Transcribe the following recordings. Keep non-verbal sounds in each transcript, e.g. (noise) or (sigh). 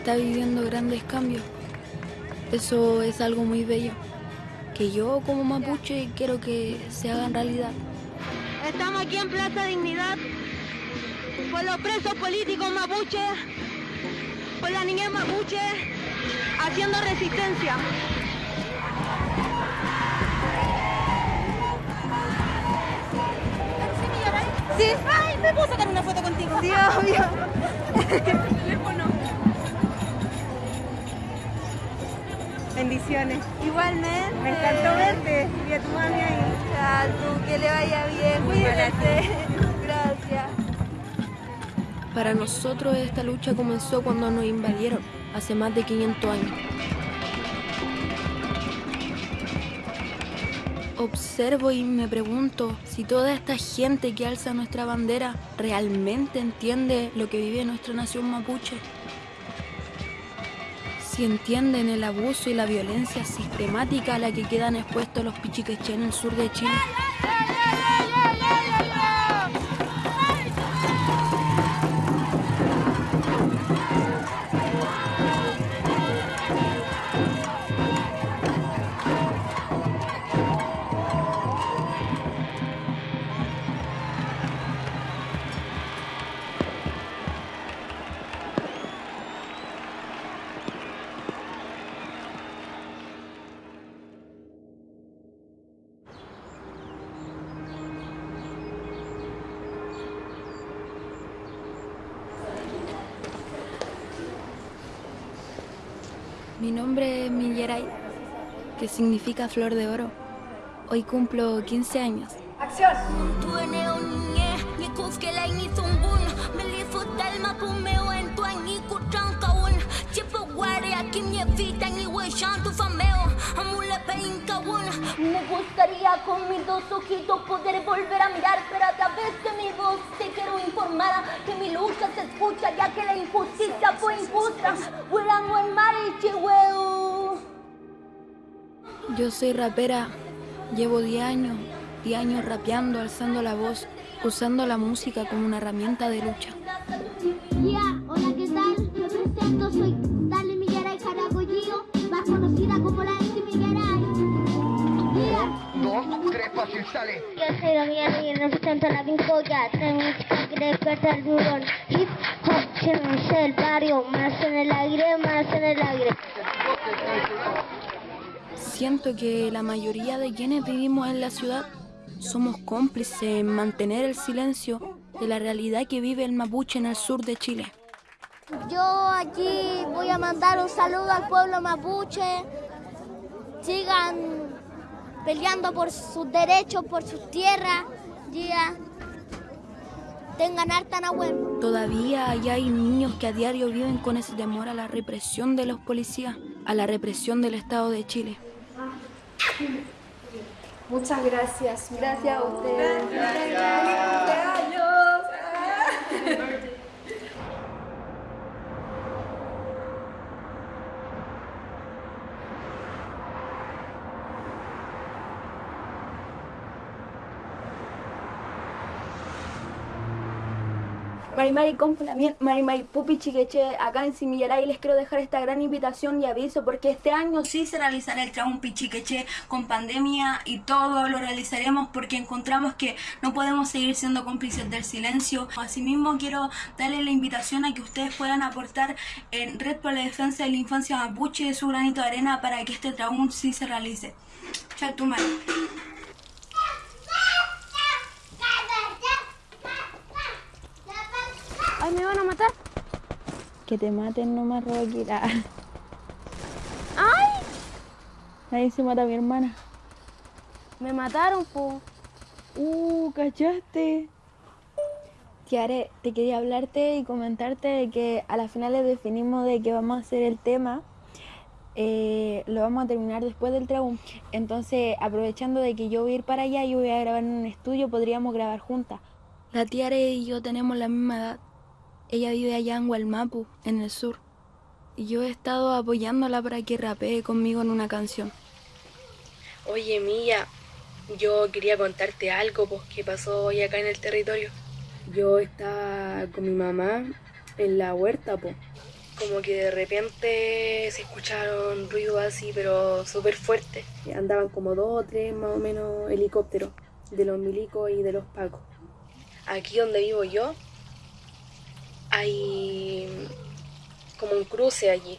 Está viviendo grandes cambios. Eso es algo muy bello, que yo como mapuche quiero que se hagan realidad. Estamos aquí en Plaza Dignidad por los presos políticos mapuche, por la niñez mapuche, haciendo resistencia. Sí. Ay, ¿me puedo sacar una foto contigo? Sí, obvio. (laughs) Bendiciones. Igualmente. Me encantó verte y a tu mami ahí. Que le vaya bien, cuídate. (laughs) Gracias. Para nosotros esta lucha comenzó cuando nos invadieron, hace más de 500 años. Observo y me pregunto si toda esta gente que alza nuestra bandera realmente entiende lo que vive nuestra nación mapuche. Si entienden el abuso y la violencia sistemática a la que quedan expuestos los pichiqueché en el sur de Chile. Que significa flor de oro. Hoy cumplo 15 años. Me gustaría con mis dos ojitos poder volver a mirar, pero a través de mi voz te quiero informar que mi lucha se escucha ya que la injusticia fue injusta. Yo soy rapera, llevo 10 años, 10 años rapeando, alzando la voz, usando la música como una herramienta de lucha. Ya, hola, ¿qué tal? Me presento, soy Dale Migueray Caracollío, más conocida como la MC Migueray. Dos, tres, fácil, sale. Yo soy la mía y represento a la Pincoya, de música que desperta el durón. Hip hop, llévense el barrio, más en el aire, más en el aire. Siento que la mayoría de quienes vivimos en la ciudad somos cómplices en mantener el silencio de la realidad que vive el mapuche en el sur de Chile. Yo aquí voy a mandar un saludo al pueblo mapuche. Sigan peleando por sus derechos, por sus tierras. Ya. Tengan harta nahuel. Todavía allá hay niños que a diario viven con ese temor a la represión de los policías, a la represión del Estado de Chile. Muchas gracias. Gracias a ustedes. Marimari Complamien, Marimari Pupi Chiqueche, acá en Simillaray les quiero dejar esta gran invitación y aviso porque este año Sí se realizará el Traum Pichiqueche con pandemia y todo lo realizaremos porque encontramos que no podemos seguir siendo cómplices del silencio. Asimismo quiero darle la invitación a que ustedes puedan aportar en Red por la Defensa de la Infancia Mapuche su granito de arena para que este Traum sí se realice. Chao, tu madre. Ay, me van a matar. Que te maten nomás, Roquira. (laughs) Ay, Ahí se mata a mi hermana. me mataron, po. Uh, ¿cachaste? Tiare, te quería hablarte y comentarte de que a las finales definimos de que vamos a hacer el tema. eh, lo vamos a terminar después del traum. Entonces, aprovechando de que yo voy a ir para allá y voy a grabar en un estudio, podríamos grabar juntas. La Tiare y yo tenemos la misma edad. Ella vive allá en Hualmapu, en el sur. Y yo he estado apoyándola para que rapee conmigo en una canción. Oye, Milla, yo quería contarte algo pues, que pasó hoy acá en el territorio. Yo estaba con mi mamá en la huerta, po, como que de repente se escucharon ruidos así, pero súper fuertes. Andaban como dos o tres más o menos helicópteros de los milicos y de los pacos. Aquí donde vivo yo hay como un cruce allí.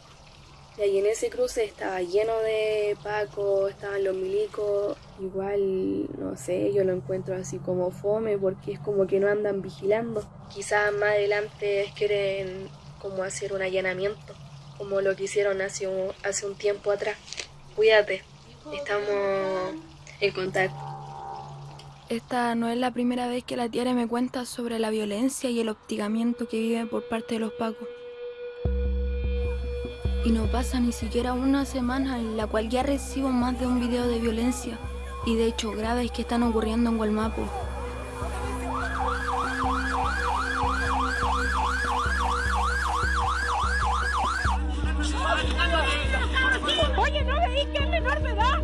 Y ahí en ese cruce estaba lleno de pacos, estaban los milicos. Igual, no sé, yo lo encuentro así como fome porque es como que no andan vigilando. Quizás más adelante quieren como hacer un allanamiento, como lo que hicieron hace un, hace un tiempo atrás. Cuídate, estamos en contacto. Esta no es la primera vez que la tía me cuenta sobre la violencia y el hostigamiento que vive por parte de los pacos. Y no pasa ni siquiera una semana en la cual ya recibo más de un video de violencia y de hechos graves que están ocurriendo en Gualmapo. Oye, ¿no veis que es menor de edad?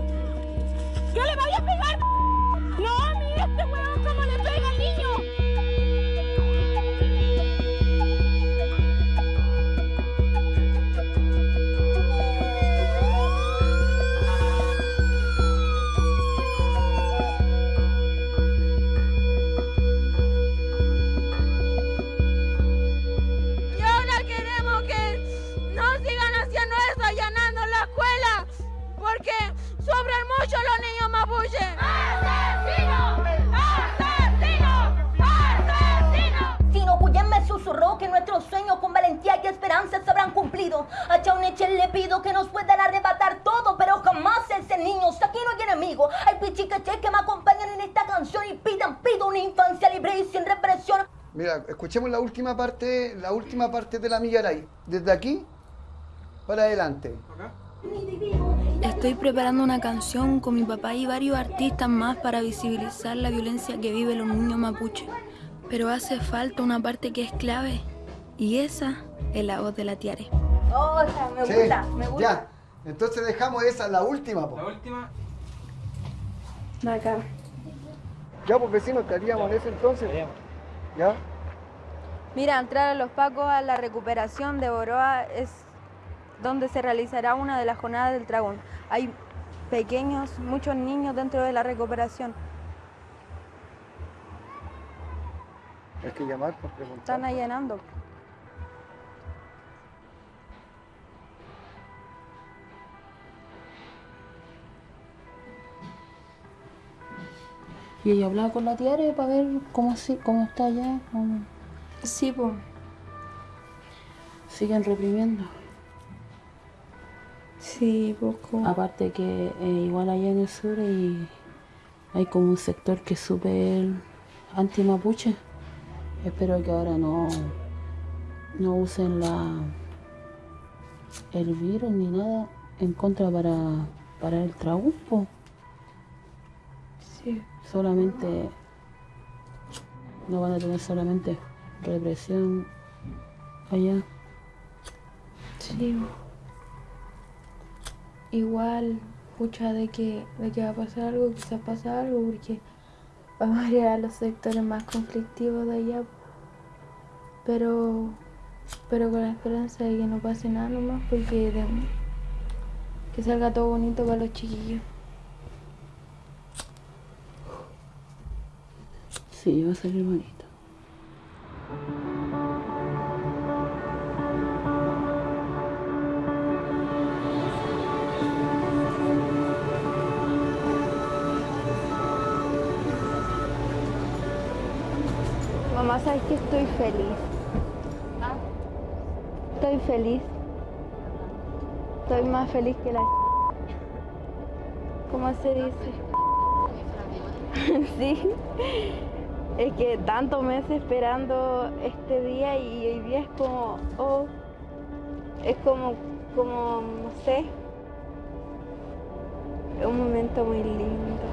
A Chauneche le pido que nos puedan arrebatar todo, pero jamás ese niño. Aquí no hay enemigo. Hay pichicaches que me acompañan en esta canción y pidan, pido una infancia libre y sin represión. Mira, escuchemos la última parte, la última parte de la Millaray. Desde aquí para adelante. Estoy preparando una canción con mi papá y varios artistas más para visibilizar la violencia que viven los niños mapuches. Pero hace falta una parte que es clave y esa es la voz de la Tiare. Oh, me Sí, gusta, me gusta. Ya. Entonces dejamos esa, la última. po. La última. Acá. Ya, pues vecinos, estaríamos en eso entonces. ¿Ya? Mira, entrar a los Pacos a la recuperación de Boroa es donde se realizará una de las jornadas del dragón. Hay pequeños, muchos niños dentro de la recuperación. Hay que llamar por preguntar. Están allanando. Y ella hablaba con la Tiare para ver cómo, cómo está allá. cómo- Sí, pues. Siguen reprimiendo. Sí, poco. Aparte que eh, igual allá en el sur y hay como un sector que es súper anti-mapuche. Espero que ahora no, no usen la el virus ni nada en contra para parar el trabuco. Solamente no van a tener solamente represión allá. Sí. Igual, pucha, de que, de que va a pasar algo, quizás pasa algo, porque vamos a ir a los sectores más conflictivos de allá. Pero, pero con la esperanza de que no pase nada nomás, porque que salga todo bonito para los chiquillos. Sí, va a salir bonito. Mamá, ¿sabes que estoy feliz? Estoy feliz. Estoy más feliz que la... ¿Cómo se dice? (laughs) sí. Es que tantos meses esperando este día y hoy día es como, oh, es como, como, no sé, un momento muy lindo.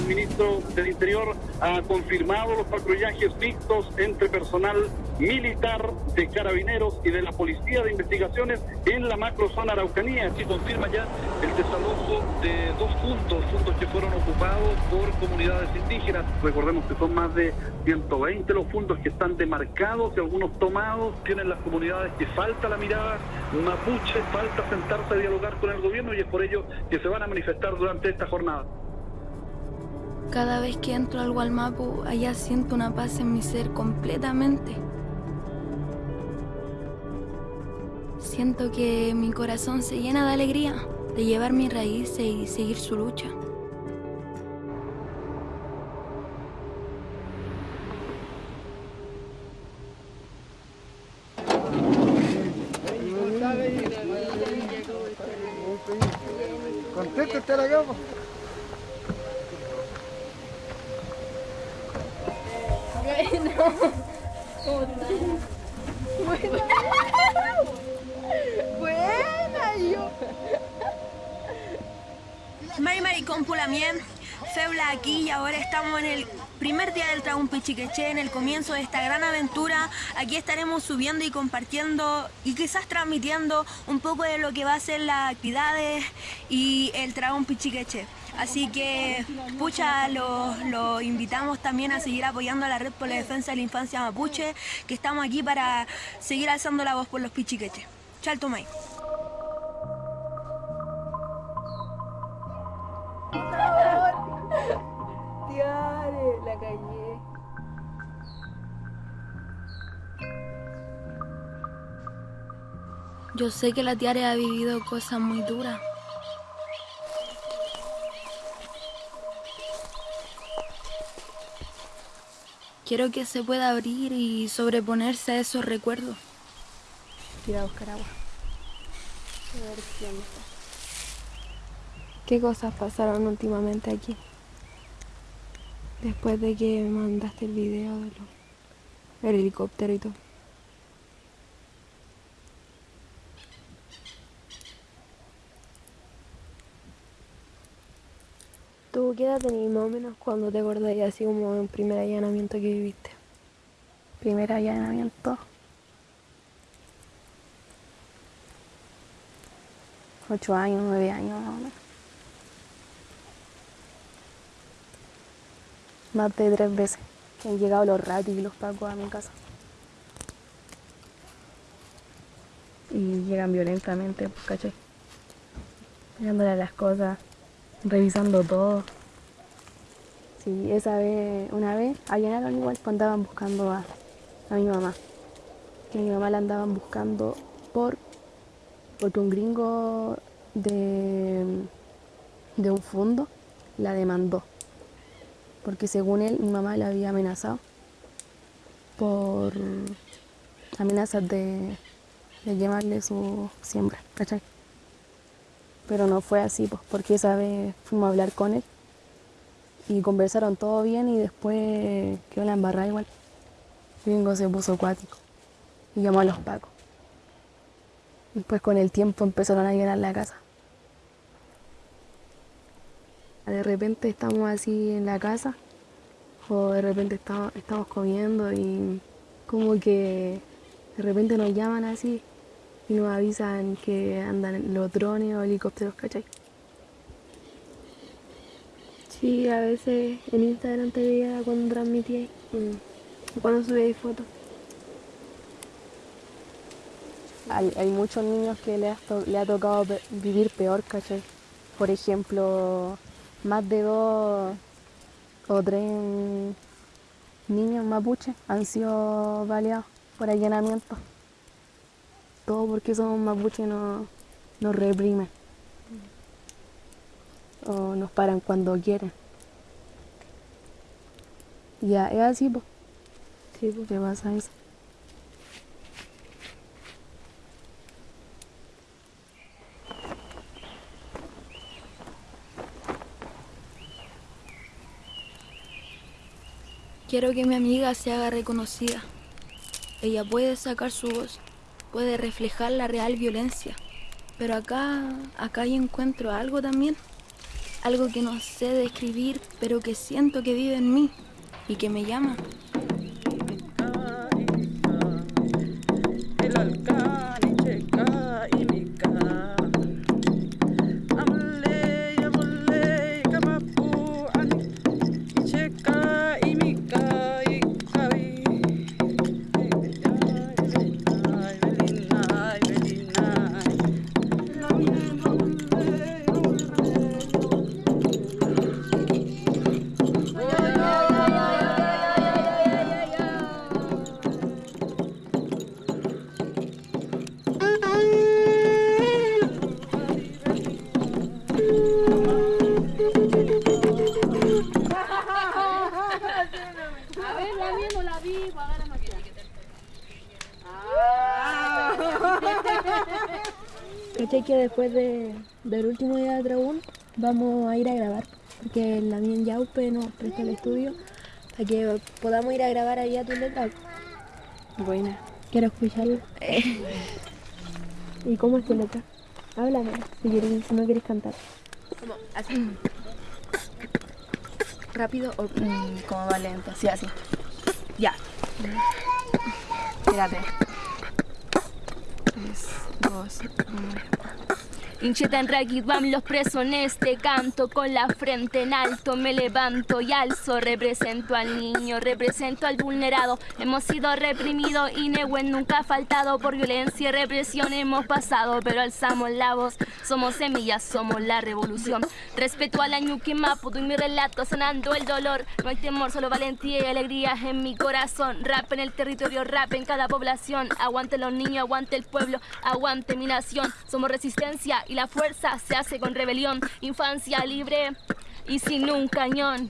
El ministro del Interior ha confirmado los patrullajes mixtos entre personal militar, de carabineros y de la Policía de Investigaciones en la macrozona Araucanía. Así confirma ya el desalojo de dos puntos, puntos que fueron ocupados por comunidades indígenas. Recordemos que son más de 120 los puntos que están demarcados y algunos tomados. Tienen las comunidades que falta la mirada mapuche, falta sentarse a dialogar con el gobierno y es por ello que se van a manifestar durante esta jornada. Cada vez que entro al Gualmapu, allá siento una paz en mi ser completamente. Siento que mi corazón se llena de alegría de llevar mis raíces y seguir su lucha. Contento estar acá, po. Bueno. Buena, yo. Mari Maricón Pulamien, Feula aquí y ahora estamos en el primer día del Tragún Pichiqueche, en el comienzo de esta gran aventura. Aquí estaremos subiendo y compartiendo y quizás transmitiendo un poco de lo que va a ser las actividades y el Tragún Pichiqueche. Así que, pucha, los lo invitamos también a seguir apoyando a la Red por la Defensa de la Infancia Mapuche, que estamos aquí para seguir alzando la voz por los pichiqueches. Chalto May. Calle. Yo sé que la Tiare ha vivido cosas muy duras. Quiero que se pueda abrir y sobreponerse a esos recuerdos. A buscar agua. A ver qué onda. ¿Qué cosas pasaron últimamente aquí? Después de que me mandaste el video de lo- del helicóptero y todo. ¿Tú qué edad tenías más o menos cuando te acordáis así como en primer allanamiento que viviste? Primer allanamiento. Ocho años, nueve años más o menos. Más de tres veces que han llegado los ratis y los pacos a mi casa. Y llegan violentamente, pues, ¿cachai? Pegándole las cosas, revisando todo. Sí, esa vez, una vez, allanaron igual, pues andaban buscando a, a mi mamá. Que a mi mamá la andaban buscando por porque un gringo de, de un fondo la demandó. Porque según él, mi mamá la había amenazado por amenazas de, de quemarle su siembra, ¿cachai? Pero no fue así, pues, porque esa vez fuimos a hablar con él y conversaron todo bien y después quedó la embarrada igual. Gringo se puso acuático y llamó a los pacos. Después con el tiempo empezaron a llenar la casa. De repente estamos así en la casa o de repente estamos, estamos comiendo y como que de repente nos llaman así y nos avisan que andan los drones o helicópteros, ¿cachai? Sí, a veces en Instagram te veía cuando transmitía cuando subíais fotos. Hay, hay muchos niños que le, to- le ha tocado vivir peor, ¿cachai? Por ejemplo, más de dos o tres niños mapuches han sido baleados por allanamiento. Todo porque somos mapuches no nos reprimen. O nos paran cuando quieren. Ya, es así, pues. Sí, pues. ¿Qué pasa eso? Quiero que mi amiga se haga reconocida. Ella puede sacar su voz, puede reflejar la real violencia. Pero acá, acá yo encuentro algo también. Algo que no sé describir, pero que siento que vive en mí y que me llama. Del último día de Dragón vamos a ir a grabar? Porque la mía en Yaupe nos presta el estudio para que podamos ir a grabar allá tu letra. Buena. Quiero escucharla. (laughs) ¿Y cómo es tu letra? Háblame, si, quieres, si no quieres cantar. Como así. Rápido o mm, como va lento. Sí, así. Ya. Espérate. Tres, dos, uno. Inchetan Ragged van los presos en este canto. Con la frente en alto me levanto y alzo. Represento al niño, represento al vulnerado. Hemos sido reprimidos y Nehuen nunca ha faltado Por violencia y represión. Hemos pasado Pero alzamos la voz, somos semillas, somos la revolución Respeto a la ñuque maputo y mi relato Sanando el dolor, no hay temor, solo valentía y alegría en mi corazón Rap en el territorio, rap en cada población Aguante los niños, aguante el pueblo, aguante mi nación Somos resistencia y la fuerza se hace con rebelión. Infancia libre y sin un cañón.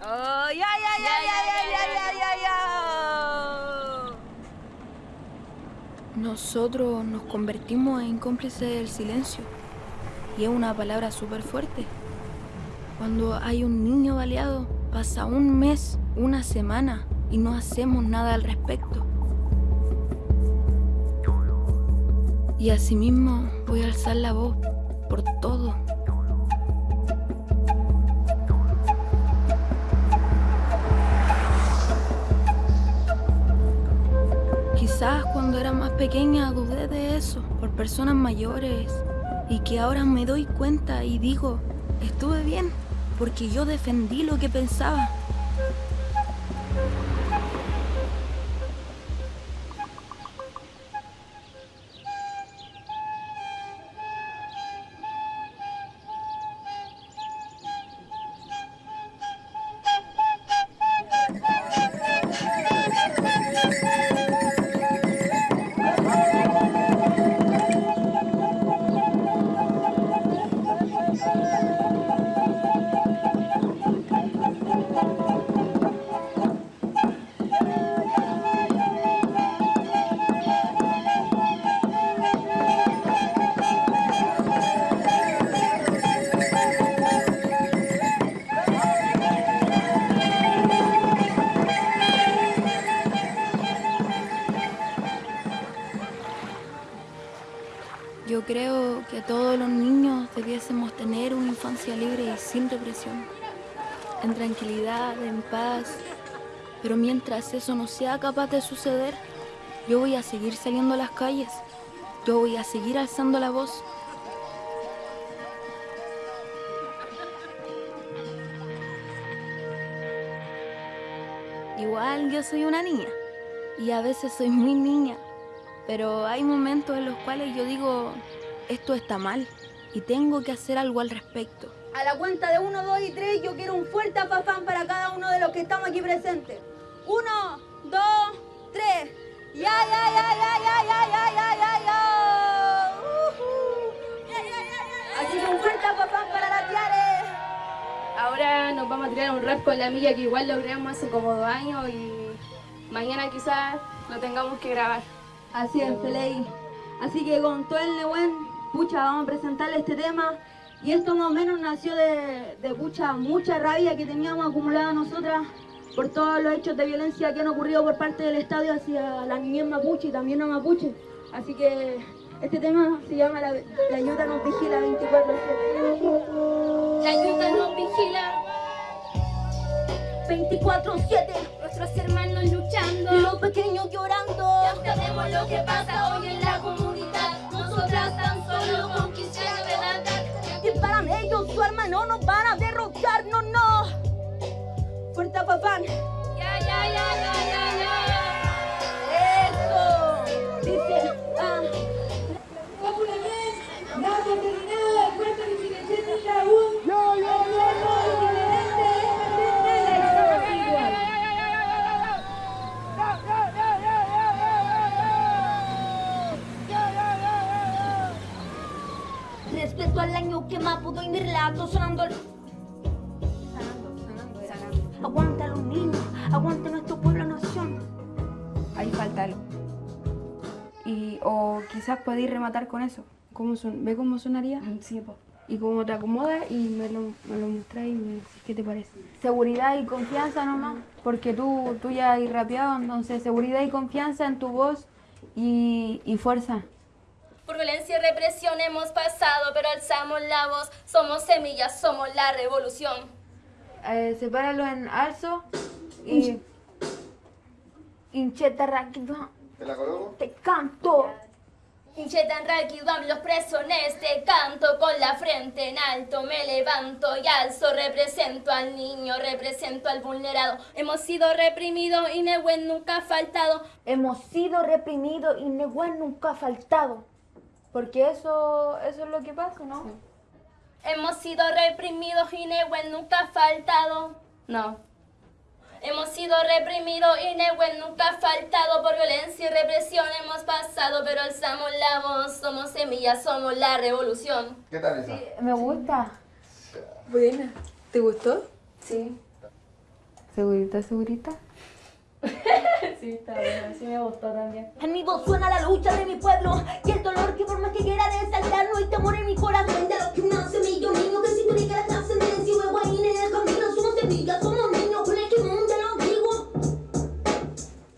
Oh, ya, ya, ya, ya, ya, ya, ya, ya, ya. Nosotros nos convertimos en cómplices del silencio. Y es una palabra súper fuerte. Cuando hay un niño baleado, pasa un mes, una semana y no hacemos nada al respecto. Y asimismo voy a alzar la voz por todo. Cuando era más pequeña dudé de eso por personas mayores y que ahora me doy cuenta y digo, estuve bien porque yo defendí lo que pensaba. Yo creo que todos los niños debiésemos tener una infancia libre y sin represión, en tranquilidad, en paz. Pero mientras eso no sea capaz de suceder, yo voy a seguir saliendo a las calles. Yo voy a seguir alzando la voz. Igual yo soy una niña y a veces soy muy niña, pero hay momentos en los cuales yo digo, esto está mal y tengo que hacer algo al respecto. A la cuenta de uno, dos y tres, yo quiero un fuerte afafán para cada uno de los que estamos aquí presentes. Uno, dos, tres. Ya, ya, ya, ya, ya, ya, ya, ya, ya, ya. Ujú. Así que un fuerte afafán para la Tiare. Ahora nos vamos a tirar un rap con la milla que igual lo creamos hace como dos años y mañana quizás lo tengamos que grabar. Así es, Feley. Así que con todo el Nehuen, pucha, vamos a presentarle este tema. Y esto más o menos nació de, de pucha, mucha rabia que teníamos acumulada nosotras por todos los hechos de violencia que han ocurrido por parte del Estadio hacia la niñez mapuche y también a mapuche. Así que este tema se llama La, la Yuta nos vigila 24-7. La ayuda nos vigila. 24-7. Nuestros hermanos luchando. Los pequeños llorando. Sabemos lo que pasa hoy en la comunidad. Nosotras tan solo con 15 años de edad. Y para ellos su hermano nos van a derrotar, no, no. Fuerte papá. Pudo y mi relato sonando. Aguanta los niños, aguanta nuestro pueblo nación. Ahí falta algo. Y, o quizás podéis rematar con eso. ¿Cómo son? ¿Ve cómo sonaría? Sí, pues. Y cómo te acomodas y me lo, me lo mostráis y me decís qué te parece. Seguridad y confianza nomás, porque tú, tú ya has rapeado, entonces seguridad y confianza en tu voz y, y fuerza. Por violencia y represión hemos pasado, pero alzamos la voz. Somos semillas, somos la revolución. Eh, sepáralo en alzo y... Hincheta rápido. ¿Te la coloco? Te canto. Hincheta en Raquidam, los presones te canto con la frente en alto, me levanto y alzo, represento al niño, represento al vulnerado. Hemos sido reprimidos y Nehuen nunca ha faltado. Hemos sido reprimidos y Nehuen nunca ha faltado. Porque eso, eso es lo que pasa, ¿no? Sí. Hemos sido reprimidos y Nehuen nunca ha faltado. No. Hemos sido reprimidos y Nehuen nunca ha faltado. Por violencia y represión hemos pasado, pero alzamos la voz. Somos semillas, somos la revolución. ¿Qué tal esa? Sí, me gusta. Buena. ¿Te gustó? Sí. ¿Segurita, segurita? (laughs) sí, está bien, sí me gustó también. En mi voz suena la lucha de mi pueblo y el dolor que por más que quiera desaltar no hay temor en mi corazón. De lo que nace millo niño que si tú la trascendencia y huevo ahí en el camino somos semillas, somos niños con el timón de los vivos.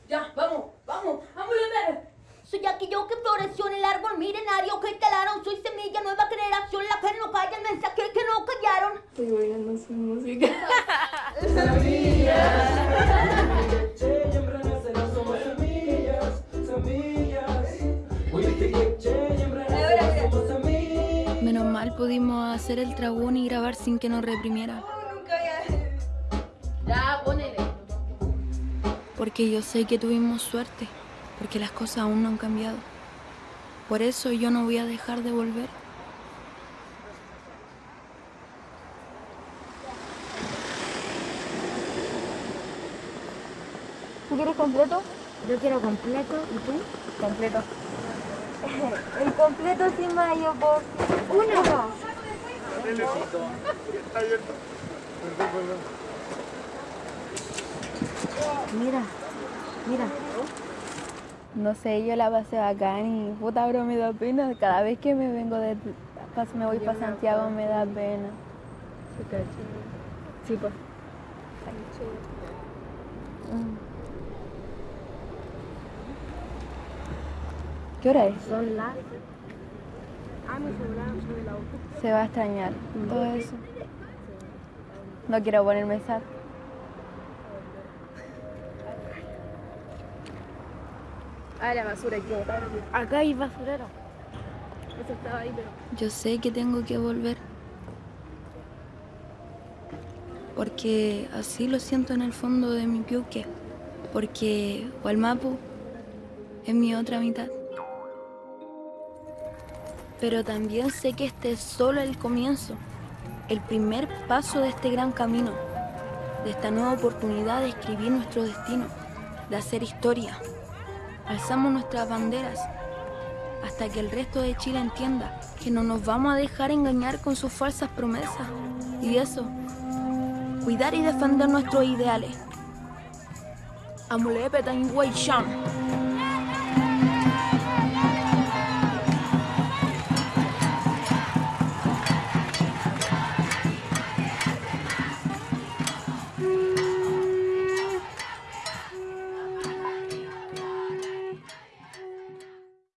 Ya, vamos, vamos, vamos a ver. Soy aquello que floreció en el árbol milenario que talaron. Soy semilla, nueva generación, la que no calla, el mensaje que no callaron. Estoy oyendo su música. (laughs) hacer el tragún y grabar sin que nos reprimiera. Ya, ponele. Porque yo sé que tuvimos suerte, porque las cosas aún no han cambiado. Por eso yo no voy a dejar de volver. ¿Tú quieres completo? Yo quiero completo, ¿y tú? Completo. (laughs) El completo sin mayo por uno. Está abierto. Perdón, perdón. Mira, mira. No sé, yo la pasé bacán y puta bro me da pena. Cada vez que me vengo de me voy para Santiago me da pena. Sí, pues. ¿Qué hora es? Son las. Ah, mi celular, soy la auto. Se va a extrañar todo eso. No quiero ponerme sad. Ah, la basura botar. Acá hay basurero. Eso estaba ahí, pero. Yo sé que tengo que volver. Porque así lo siento en el fondo de mi piuque. Porque Walmapu es mi otra mitad. Pero también sé que este es solo el comienzo, el primer paso de este gran camino, de esta nueva oportunidad de escribir nuestro destino, de hacer historia. Alzamos nuestras banderas hasta que el resto de Chile entienda que no nos vamos a dejar engañar con sus falsas promesas. Y eso, cuidar y defender nuestros ideales. Amulepe.